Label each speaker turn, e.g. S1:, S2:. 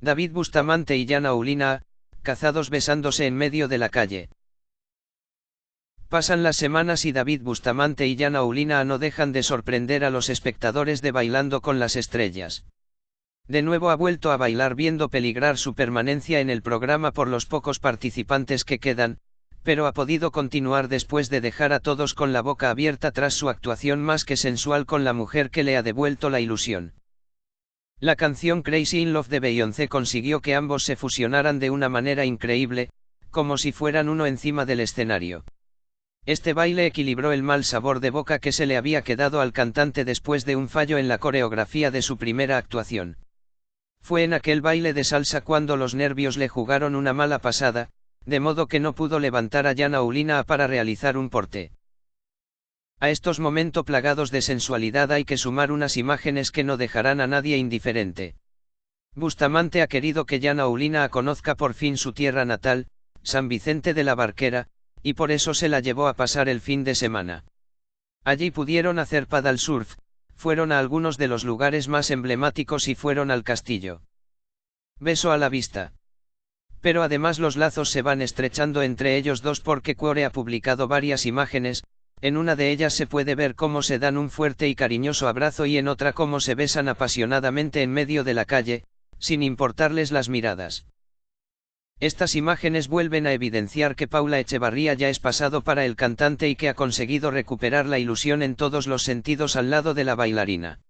S1: David Bustamante y Yana Ulina, cazados besándose en medio de la calle. Pasan las semanas y David Bustamante y Yana Ulina no dejan de sorprender a los espectadores de Bailando con las Estrellas. De nuevo ha vuelto a bailar viendo peligrar su permanencia en el programa por los pocos participantes que quedan, pero ha podido continuar después de dejar a todos con la boca abierta tras su actuación más que sensual con la mujer que le ha devuelto la ilusión. La canción Crazy in Love de Beyoncé consiguió que ambos se fusionaran de una manera increíble, como si fueran uno encima del escenario. Este baile equilibró el mal sabor de boca que se le había quedado al cantante después de un fallo en la coreografía de su primera actuación. Fue en aquel baile de salsa cuando los nervios le jugaron una mala pasada, de modo que no pudo levantar a Yana Ulina para realizar un porte. A estos momentos plagados de sensualidad hay que sumar unas imágenes que no dejarán a nadie indiferente. Bustamante ha querido que Yana Ulina conozca por fin su tierra natal, San Vicente de la Barquera, y por eso se la llevó a pasar el fin de semana. Allí pudieron hacer paddle surf, fueron a algunos de los lugares más emblemáticos y fueron al castillo. Beso a la vista. Pero además los lazos se van estrechando entre ellos dos porque Cuore ha publicado varias imágenes, en una de ellas se puede ver cómo se dan un fuerte y cariñoso abrazo y en otra cómo se besan apasionadamente en medio de la calle, sin importarles las miradas. Estas imágenes vuelven a evidenciar que Paula Echevarría ya es pasado para el cantante y que ha conseguido recuperar la ilusión en todos los sentidos al lado de la bailarina.